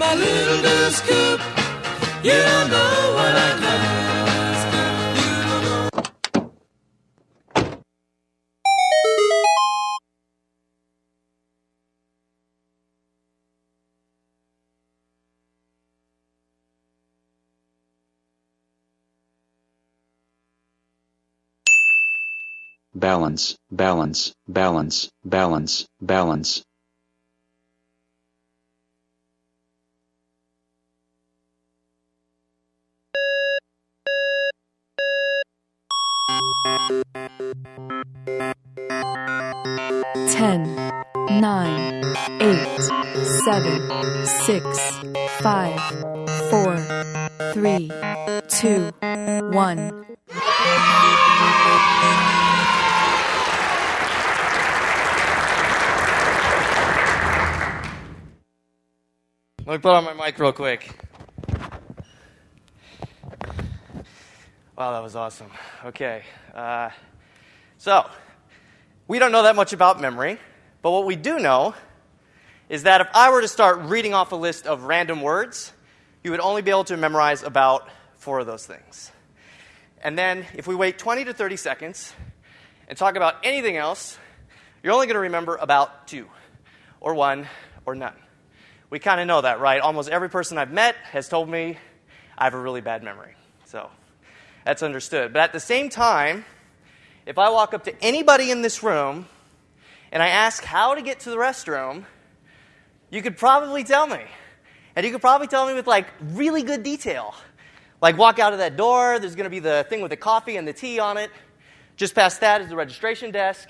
my little girl scoop. You don't know what I got. balance, balance, balance, balance, balance. Ten, nine, eight, seven, six, five, four, three, two, one. Let me put on my mic real quick. Wow, that was awesome. Okay. Uh, so, we don't know that much about memory, but what we do know is that if I were to start reading off a list of random words, you would only be able to memorize about four of those things. And then, if we wait 20 to 30 seconds and talk about anything else, you're only going to remember about two, or one, or none. We kind of know that, right? Almost every person I've met has told me I have a really bad memory. So that's understood. But at the same time, if I walk up to anybody in this room and I ask how to get to the restroom, you could probably tell me. And you could probably tell me with like really good detail. Like walk out of that door, there's going to be the thing with the coffee and the tea on it. Just past that is the registration desk.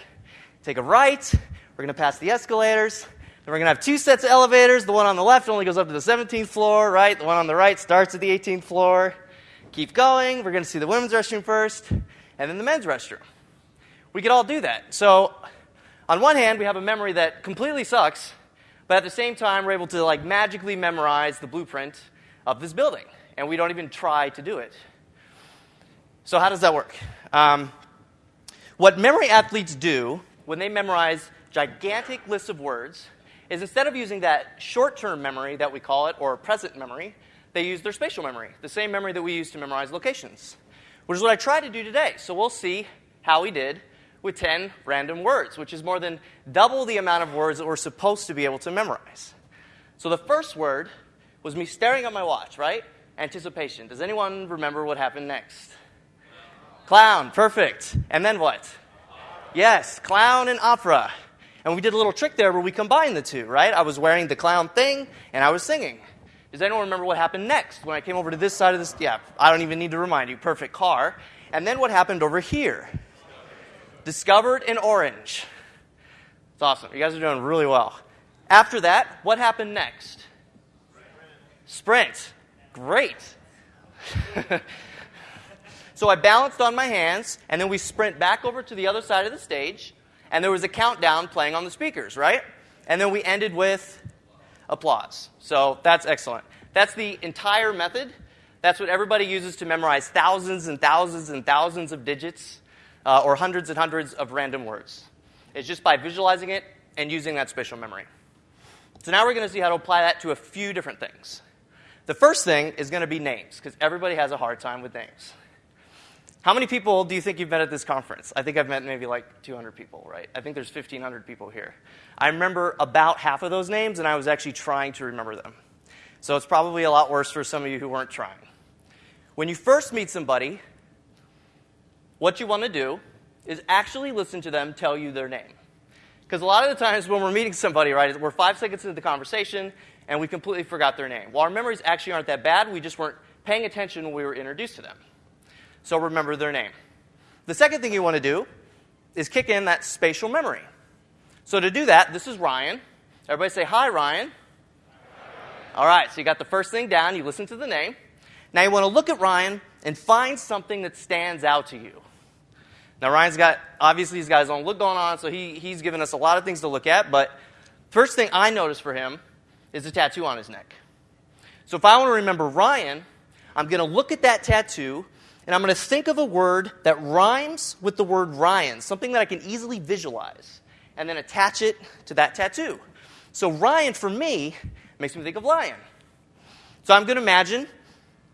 Take a right, we're going to pass the escalators. Then we're going to have two sets of elevators. The one on the left only goes up to the 17th floor, right? The one on the right starts at the 18th floor. Keep going. We're going to see the women's restroom first, and then the men's restroom. We could all do that. So, on one hand, we have a memory that completely sucks, but at the same time, we're able to like magically memorize the blueprint of this building, and we don't even try to do it. So, how does that work? Um, what memory athletes do when they memorize gigantic lists of words is instead of using that short term memory that we call it, or present memory, they use their spatial memory, the same memory that we use to memorize locations, which is what I tried to do today. So we'll see how we did with 10 random words, which is more than double the amount of words that we're supposed to be able to memorize. So the first word was me staring at my watch, right? Anticipation. Does anyone remember what happened next? Clown, perfect. And then what? Yes, clown and opera. And we did a little trick there where we combined the two, right? I was wearing the clown thing and I was singing. Does anyone remember what happened next when I came over to this side of this? Yeah, I don't even need to remind you. Perfect car. And then what happened over here? Discovered in orange. It's awesome. You guys are doing really well. After that, what happened next? Sprint. Great. so I balanced on my hands, and then we sprint back over to the other side of the stage and there was a countdown playing on the speakers, right? And then we ended with applause. So that's excellent. That's the entire method. That's what everybody uses to memorize thousands and thousands and thousands of digits uh, or hundreds and hundreds of random words. It's just by visualizing it and using that spatial memory. So now we're going to see how to apply that to a few different things. The first thing is going to be names, because everybody has a hard time with names. How many people do you think you've met at this conference? I think I've met maybe like 200 people, right? I think there's 1,500 people here. I remember about half of those names, and I was actually trying to remember them. So it's probably a lot worse for some of you who weren't trying. When you first meet somebody, what you want to do is actually listen to them tell you their name. Because a lot of the times when we're meeting somebody, right, we're five seconds into the conversation and we completely forgot their name. Well, our memories actually aren't that bad, we just weren't paying attention when we were introduced to them so remember their name. The second thing you want to do is kick in that spatial memory. So to do that, this is Ryan. Everybody say, Hi, Ryan. All right, so you got the first thing down, you listen to the name. Now you want to look at Ryan and find something that stands out to you. Now, Ryan's got, obviously, he's got his own look going on, so he, he's given us a lot of things to look at, but first thing I notice for him is the tattoo on his neck. So if I want to remember Ryan, I'm going to look at that tattoo and I'm going to think of a word that rhymes with the word Ryan, something that I can easily visualize, and then attach it to that tattoo. So, Ryan, for me, makes me think of lion. So I'm going to imagine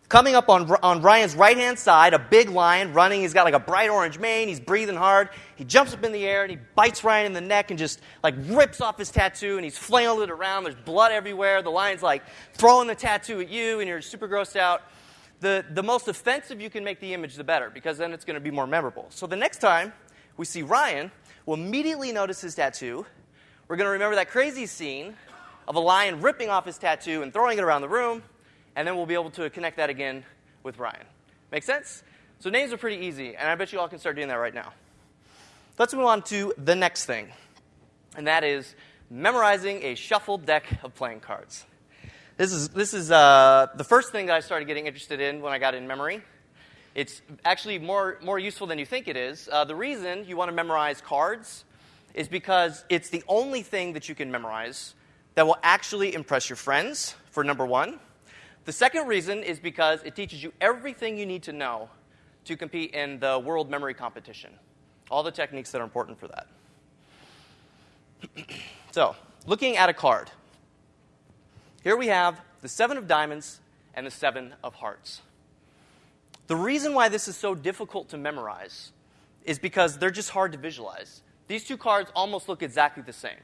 coming up on, on Ryan's right hand side, a big lion running. He's got like a bright orange mane. He's breathing hard. He jumps up in the air and he bites Ryan in the neck and just like rips off his tattoo and he's flailing it around. There's blood everywhere. The lion's like throwing the tattoo at you and you're super grossed out. The, the most offensive you can make the image, the better, because then it's going to be more memorable. So the next time we see Ryan, we'll immediately notice his tattoo. We're going to remember that crazy scene of a lion ripping off his tattoo and throwing it around the room and then we'll be able to connect that again with Ryan. Make sense? So names are pretty easy, and I bet you all can start doing that right now. Let's move on to the next thing, and that is memorizing a shuffled deck of playing cards. This is, this is uh, the first thing that I started getting interested in when I got in memory. It's actually more, more useful than you think it is. Uh, the reason you want to memorize cards is because it's the only thing that you can memorize that will actually impress your friends, for number one. The second reason is because it teaches you everything you need to know to compete in the world memory competition. All the techniques that are important for that. so, looking at a card. Here we have the seven of diamonds and the seven of hearts. The reason why this is so difficult to memorize is because they're just hard to visualize. These two cards almost look exactly the same.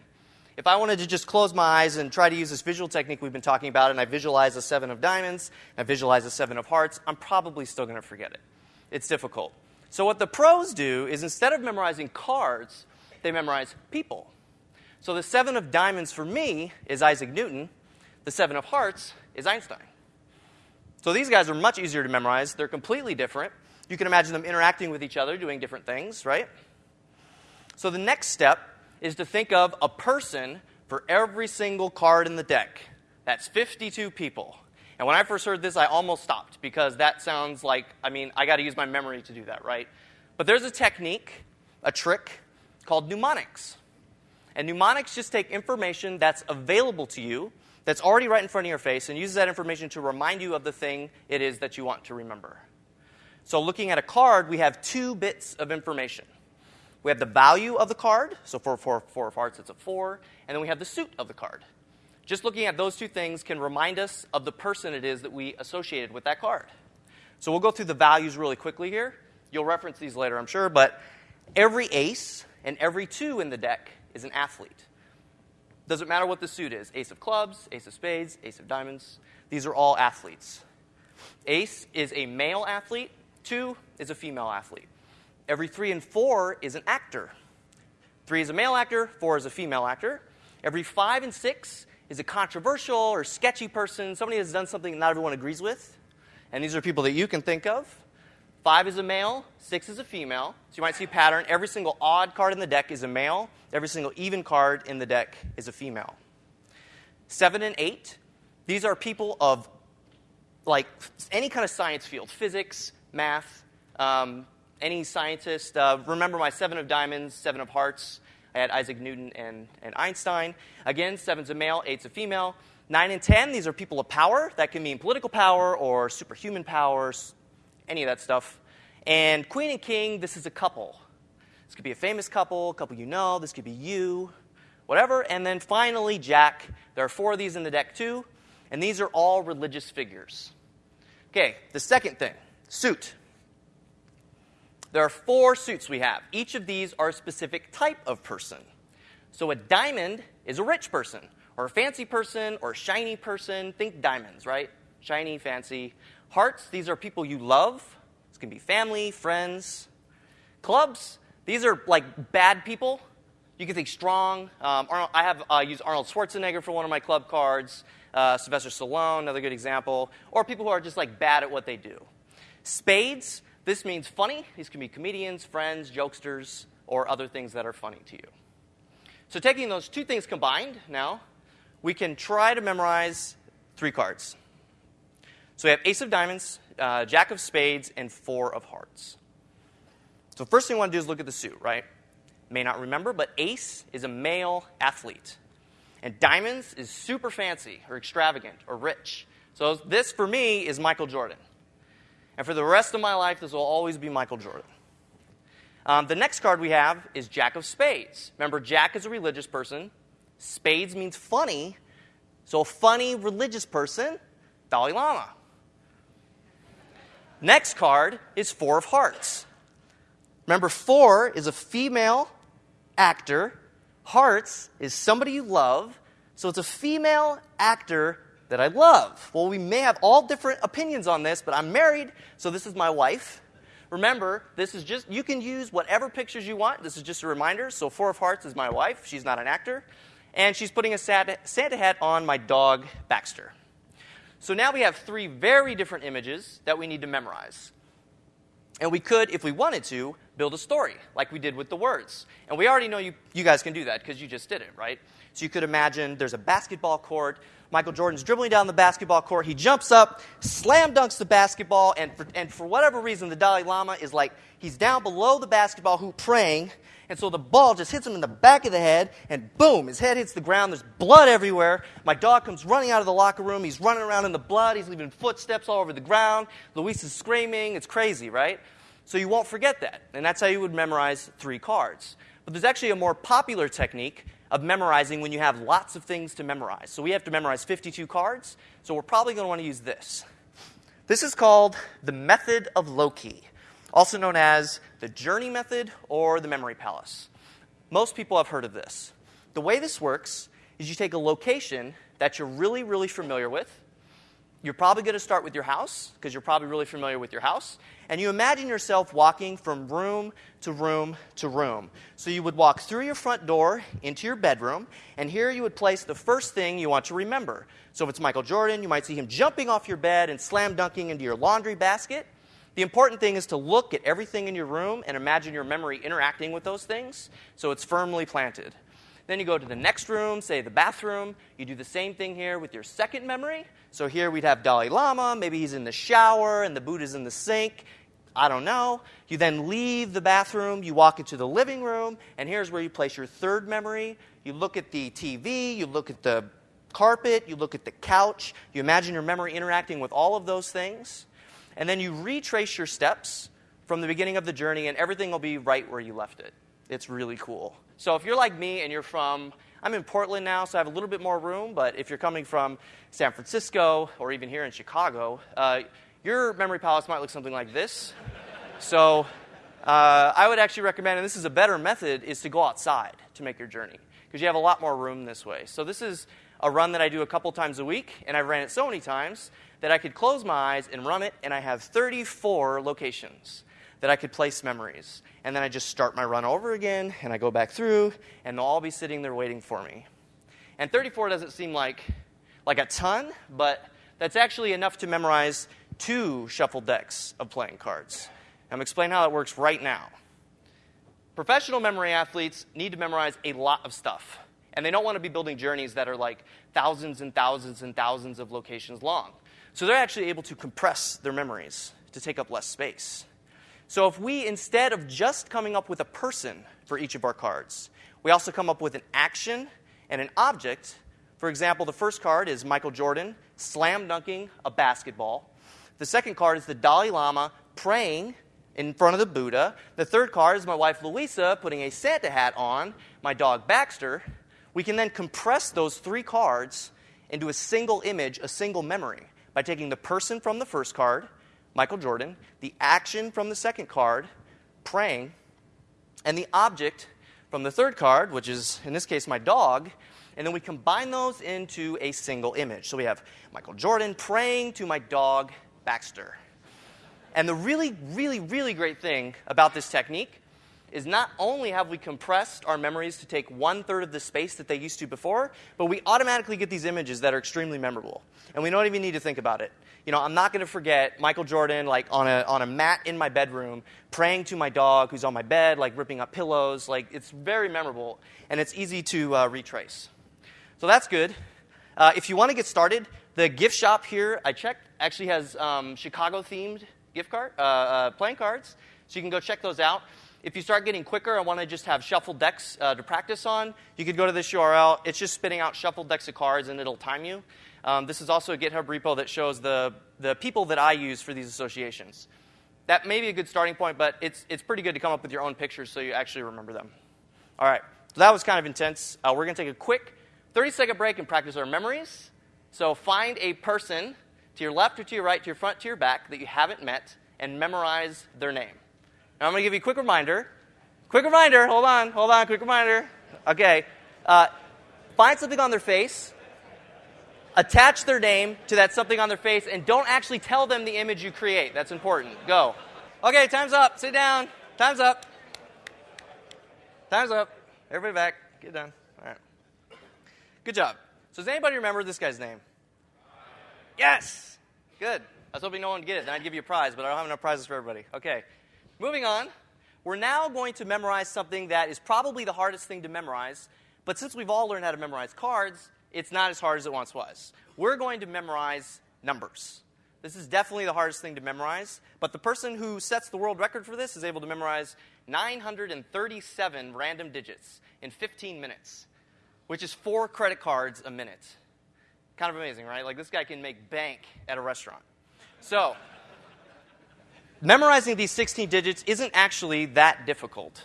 If I wanted to just close my eyes and try to use this visual technique we've been talking about, and I visualize a seven of diamonds, I visualize a seven of hearts, I'm probably still going to forget it. It's difficult. So, what the pros do is instead of memorizing cards, they memorize people. So, the seven of diamonds for me is Isaac Newton, the seven of hearts is Einstein. So, these guys are much easier to memorize. They're completely different. You can imagine them interacting with each other, doing different things, right? So, the next step is to think of a person for every single card in the deck. That's 52 people. And when I first heard this, I almost stopped because that sounds like, I mean, I got to use my memory to do that, right? But there's a technique, a trick called mnemonics. And mnemonics just take information that's available to you, that's already right in front of your face, and uses that information to remind you of the thing it is that you want to remember. So, looking at a card, we have two bits of information. We have the value of the card, so for four, four of hearts, it's a four, and then we have the suit of the card. Just looking at those two things can remind us of the person it is that we associated with that card. So we'll go through the values really quickly here. You'll reference these later, I'm sure, but every ace and every two in the deck is an athlete. Doesn't matter what the suit is ace of clubs, ace of spades, ace of diamonds. These are all athletes. Ace is a male athlete, two is a female athlete. Every three and four is an actor. Three is a male actor, four is a female actor. Every five and six is a controversial or sketchy person, somebody has done something not everyone agrees with. And these are people that you can think of. Five is a male, six is a female. So you might see a pattern. Every single odd card in the deck is a male, every single even card in the deck is a female. Seven and eight, these are people of like any kind of science field physics, math, um, any scientist, uh, remember my seven of diamonds, seven of hearts. I had Isaac Newton and, and Einstein. Again, seven's a male, eight's a female. Nine and ten, these are people of power. That can mean political power or superhuman powers, any of that stuff. And queen and king, this is a couple. This could be a famous couple, a couple you know. This could be you, whatever. And then finally, jack. There are four of these in the deck, too. And these are all religious figures. Okay, the second thing suit. There are four suits we have. Each of these are a specific type of person. So a diamond is a rich person, or a fancy person, or a shiny person. Think diamonds, right? Shiny, fancy. Hearts, these are people you love. This can be family, friends. Clubs, these are like bad people. You can think strong. Um, Arnold, I have uh, used Arnold Schwarzenegger for one of my club cards. Uh, Sylvester Stallone, another good example. Or people who are just like bad at what they do. Spades, this means funny. These can be comedians, friends, jokesters, or other things that are funny to you. So, taking those two things combined now, we can try to memorize three cards. So, we have Ace of Diamonds, uh, Jack of Spades, and Four of Hearts. So, first thing we want to do is look at the suit, right? May not remember, but Ace is a male athlete. And Diamonds is super fancy or extravagant or rich. So, this for me is Michael Jordan. And for the rest of my life, this will always be Michael Jordan. Um, the next card we have is Jack of Spades. Remember, Jack is a religious person. Spades means funny. So, a funny religious person, Dalai Lama. Next card is Four of Hearts. Remember, four is a female actor, hearts is somebody you love, so it's a female actor that I love. Well, we may have all different opinions on this, but I'm married, so this is my wife. Remember, this is just, you can use whatever pictures you want. This is just a reminder. So, Four of Hearts is my wife. She's not an actor. And she's putting a Santa hat on my dog, Baxter. So now we have three very different images that we need to memorize. And we could, if we wanted to, build a story like we did with the words. And we already know you, you guys can do that because you just did it, right? So you could imagine there's a basketball court. Michael Jordan's dribbling down the basketball court. He jumps up, slam dunks the basketball, and for, and for whatever reason, the Dalai Lama is like, he's down below the basketball hoop praying, and so the ball just hits him in the back of the head, and boom, his head hits the ground. There's blood everywhere. My dog comes running out of the locker room. He's running around in the blood. He's leaving footsteps all over the ground. Luis is screaming. It's crazy, right? So you won't forget that. And that's how you would memorize three cards. But there's actually a more popular technique of memorizing when you have lots of things to memorize. So we have to memorize 52 cards, so we're probably going to want to use this. This is called the method of loci, also known as the journey method or the memory palace. Most people have heard of this. The way this works is you take a location that you're really, really familiar with. You're probably going to start with your house because you're probably really familiar with your house. And you imagine yourself walking from room to room to room. So you would walk through your front door into your bedroom, and here you would place the first thing you want to remember. So if it's Michael Jordan, you might see him jumping off your bed and slam dunking into your laundry basket. The important thing is to look at everything in your room and imagine your memory interacting with those things so it's firmly planted. Then you go to the next room, say the bathroom. You do the same thing here with your second memory. So here we'd have Dalai Lama. Maybe he's in the shower and the Buddha's in the sink. I don't know. You then leave the bathroom, you walk into the living room, and here's where you place your third memory. You look at the TV, you look at the carpet, you look at the couch, you imagine your memory interacting with all of those things, and then you retrace your steps from the beginning of the journey, and everything will be right where you left it. It's really cool. So if you're like me and you're from, I'm in Portland now, so I have a little bit more room, but if you're coming from San Francisco or even here in Chicago, uh, your memory palace might look something like this. So uh, I would actually recommend, and this is a better method, is to go outside to make your journey because you have a lot more room this way. So this is a run that I do a couple times a week, and I've ran it so many times that I could close my eyes and run it, and I have 34 locations that I could place memories. And then I just start my run over again, and I go back through, and they'll all be sitting there waiting for me. And 34 doesn't seem like, like a ton, but that's actually enough to memorize two shuffled decks of playing cards. I'm going to explain how that works right now. Professional memory athletes need to memorize a lot of stuff. And they don't want to be building journeys that are like thousands and thousands and thousands of locations long. So they're actually able to compress their memories to take up less space. So if we, instead of just coming up with a person for each of our cards, we also come up with an action and an object. For example, the first card is Michael Jordan slam dunking a basketball. The second card is the Dalai Lama praying in front of the Buddha. The third card is my wife Louisa putting a Santa hat on my dog Baxter. We can then compress those three cards into a single image, a single memory, by taking the person from the first card Michael Jordan, the action from the second card, praying, and the object from the third card, which is in this case my dog, and then we combine those into a single image. So we have Michael Jordan praying to my dog Baxter. And the really, really, really great thing about this technique is not only have we compressed our memories to take one third of the space that they used to before, but we automatically get these images that are extremely memorable. And we don't even need to think about it. You know, I'm not going to forget Michael Jordan, like on a, on a mat in my bedroom, praying to my dog who's on my bed, like ripping up pillows. Like, it's very memorable, and it's easy to uh, retrace. So that's good. Uh, if you want to get started, the gift shop here, I checked, actually has um, Chicago themed gift card, uh, uh, playing cards. So you can go check those out. If you start getting quicker and want to just have shuffled decks uh, to practice on, you could go to this URL. It's just spitting out shuffled decks of cards and it'll time you. Um, this is also a GitHub repo that shows the, the people that I use for these associations. That may be a good starting point, but it's, it's pretty good to come up with your own pictures so you actually remember them. All right, so that was kind of intense. Uh, we're going to take a quick 30 second break and practice our memories. So find a person to your left or to your right, to your front, to your back that you haven't met, and memorize their name. Now I'm going to give you a quick reminder. Quick reminder. Hold on. Hold on. Quick reminder. Okay. Uh, find something on their face. Attach their name to that something on their face, and don't actually tell them the image you create. That's important. Go. Okay, time's up. Sit down. Time's up. Time's up. Everybody back. Get done. All right. Good job. So, does anybody remember this guy's name? Yes. Good. I was hoping no one would get it. Then I'd give you a prize, but I don't have enough prizes for everybody. Okay. Moving on. We're now going to memorize something that is probably the hardest thing to memorize, but since we've all learned how to memorize cards, it's not as hard as it once was. We're going to memorize numbers. This is definitely the hardest thing to memorize, but the person who sets the world record for this is able to memorize 937 random digits in 15 minutes, which is four credit cards a minute. Kind of amazing, right? Like this guy can make bank at a restaurant. So, memorizing these 16 digits isn't actually that difficult.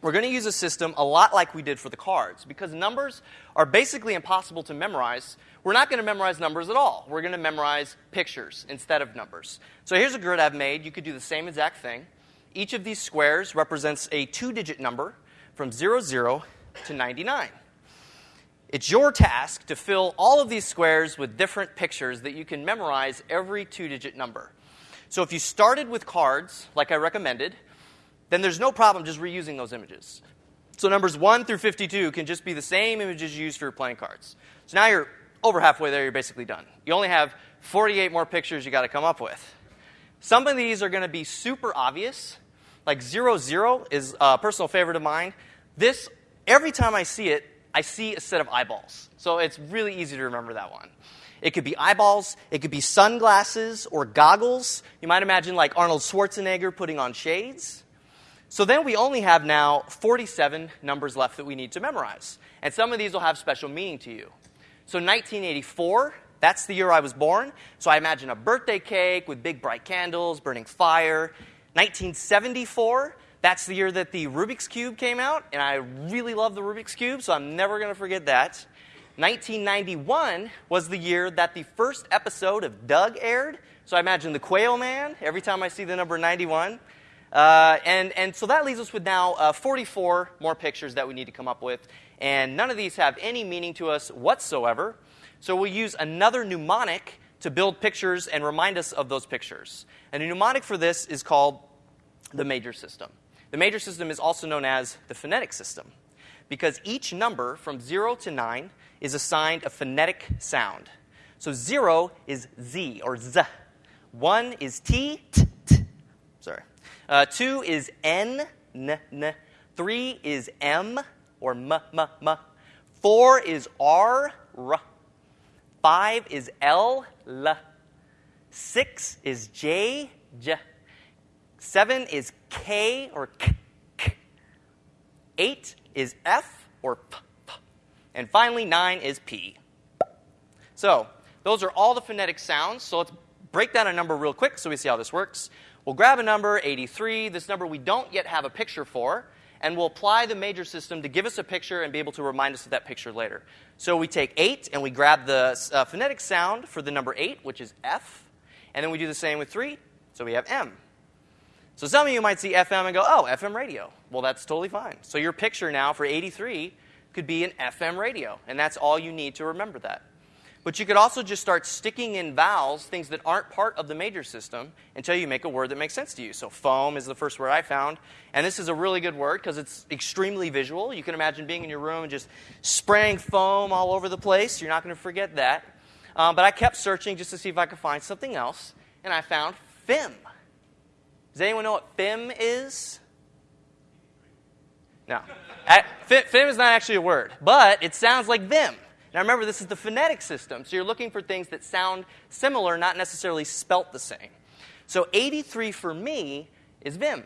We're going to use a system a lot like we did for the cards. Because numbers are basically impossible to memorize, we're not going to memorize numbers at all. We're going to memorize pictures instead of numbers. So here's a grid I've made. You could do the same exact thing. Each of these squares represents a two digit number from 00 to 99. It's your task to fill all of these squares with different pictures that you can memorize every two digit number. So if you started with cards, like I recommended, then there's no problem just reusing those images. So numbers 1 through 52 can just be the same images you used for playing cards. So now you're over halfway there, you're basically done. You only have 48 more pictures you got to come up with. Some of these are going to be super obvious. Like 00 is a personal favorite of mine. This, every time I see it, I see a set of eyeballs. So it's really easy to remember that one. It could be eyeballs, it could be sunglasses or goggles. You might imagine like Arnold Schwarzenegger putting on shades. So then we only have now 47 numbers left that we need to memorize. And some of these will have special meaning to you. So 1984, that's the year I was born. So I imagine a birthday cake with big bright candles, burning fire. 1974, that's the year that the Rubik's Cube came out, and I really love the Rubik's Cube, so I'm never going to forget that. 1991 was the year that the first episode of Doug aired. So I imagine the Quail Man every time I see the number 91. Uh, and, and so that leaves us with now uh, 44 more pictures that we need to come up with. And none of these have any meaning to us whatsoever. So we'll use another mnemonic to build pictures and remind us of those pictures. And the mnemonic for this is called the major system. The major system is also known as the phonetic system because each number from 0 to 9 is assigned a phonetic sound. So 0 is Z or Z. 1 is T, T, T. Sorry. Uh, two is N, N, N. Three is M, or M, M, M. Four is R, R. Five is L, L. Six is J, J. Seven is K, or K, K. Eight is F, or P, P. And finally, nine is P. So, those are all the phonetic sounds. So let's break down a number real quick so we see how this works. We'll grab a number, 83, this number we don't yet have a picture for, and we'll apply the major system to give us a picture and be able to remind us of that picture later. So we take 8 and we grab the uh, phonetic sound for the number 8, which is F, and then we do the same with 3, so we have M. So some of you might see FM and go, oh, FM radio. Well, that's totally fine. So your picture now for 83 could be an FM radio, and that's all you need to remember that. But you could also just start sticking in vowels, things that aren't part of the major system, until you make a word that makes sense to you. So, foam is the first word I found. And this is a really good word because it's extremely visual. You can imagine being in your room and just spraying foam all over the place. You're not going to forget that. Um, but I kept searching just to see if I could find something else, and I found FIM. Does anyone know what FIM is? No. FIM is not actually a word, but it sounds like them. Now remember, this is the phonetic system, so you're looking for things that sound similar, not necessarily spelt the same. So 83 for me is Vim.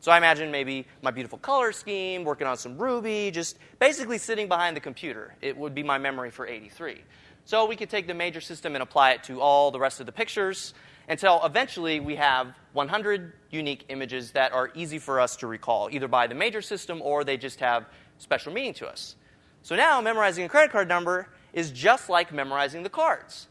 So I imagine maybe my beautiful color scheme, working on some Ruby, just basically sitting behind the computer. It would be my memory for 83. So we could take the major system and apply it to all the rest of the pictures until eventually we have 100 unique images that are easy for us to recall, either by the major system or they just have special meaning to us. So now memorizing a credit card number is just like memorizing the cards.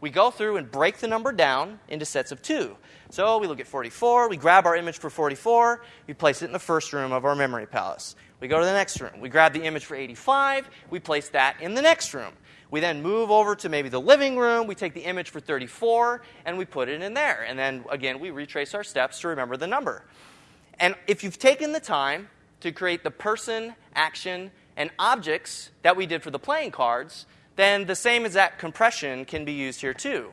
We go through and break the number down into sets of two. So we look at 44, we grab our image for 44, we place it in the first room of our memory palace. We go to the next room, we grab the image for 85, we place that in the next room. We then move over to maybe the living room, we take the image for 34, and we put it in there. And then again, we retrace our steps to remember the number. And if you've taken the time to create the person, action, and objects that we did for the playing cards, then the same exact compression can be used here too.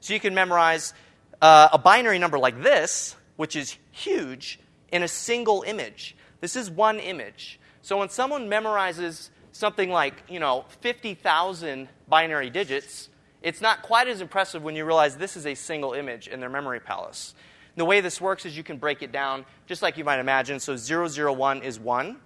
So you can memorize uh, a binary number like this, which is huge, in a single image. This is one image. So when someone memorizes something like, you know, 50,000 binary digits, it's not quite as impressive when you realize this is a single image in their memory palace. The way this works is you can break it down just like you might imagine. So 001 is 1,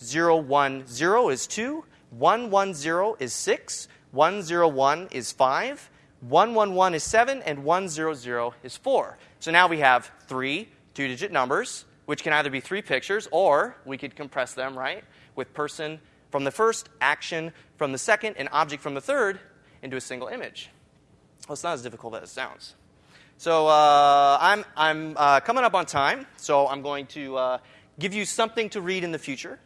010 is 2, 110 is 6, 101 is 5, 111 is 7, and 100 is 4. So now we have three two digit numbers, which can either be three pictures or we could compress them, right? With person from the first, action from the second, and object from the third into a single image. Well, it's not as difficult as it sounds. So uh, I'm, I'm uh, coming up on time, so I'm going to uh, give you something to read in the future,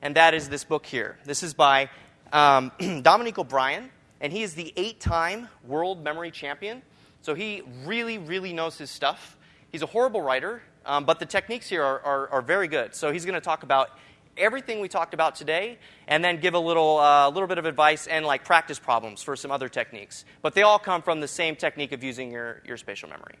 and that is this book here. This is by um, Dominic O'Brien, and he is the eight time world memory champion. So he really, really knows his stuff. He's a horrible writer, um, but the techniques here are, are, are very good. So he's going to talk about everything we talked about today and then give a little, uh, little bit of advice and like practice problems for some other techniques. But they all come from the same technique of using your, your spatial memory.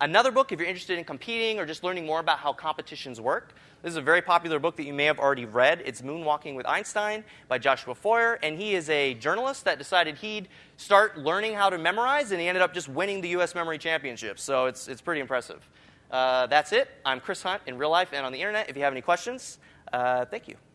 Another book, if you're interested in competing or just learning more about how competitions work, this is a very popular book that you may have already read. It's Moonwalking with Einstein by Joshua Foer, and he is a journalist that decided he'd start learning how to memorize, and he ended up just winning the U.S. Memory Championship. So it's, it's pretty impressive. Uh, that's it. I'm Chris Hunt in real life and on the internet. If you have any questions, uh, thank you.